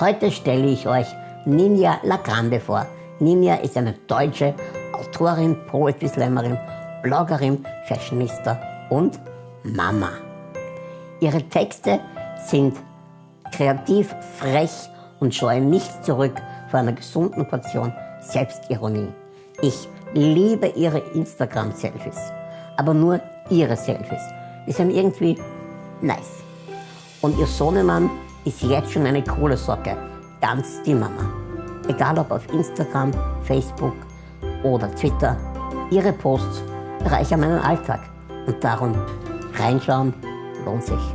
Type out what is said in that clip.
Heute stelle ich euch Ninja Lagrande vor. Ninja ist eine deutsche Autorin, Poetry Slammerin, Bloggerin, Fashionista und Mama. Ihre Texte sind kreativ, frech und scheuen nicht zurück vor einer gesunden Portion Selbstironie. Ich liebe ihre Instagram-Selfies, aber nur ihre Selfies. Die sind irgendwie nice. Und ihr Sohnemann ist jetzt schon eine coole Socke, ganz die Mama. Egal ob auf Instagram, Facebook oder Twitter, ihre Posts bereichern meinen Alltag. Und darum reinschauen lohnt sich.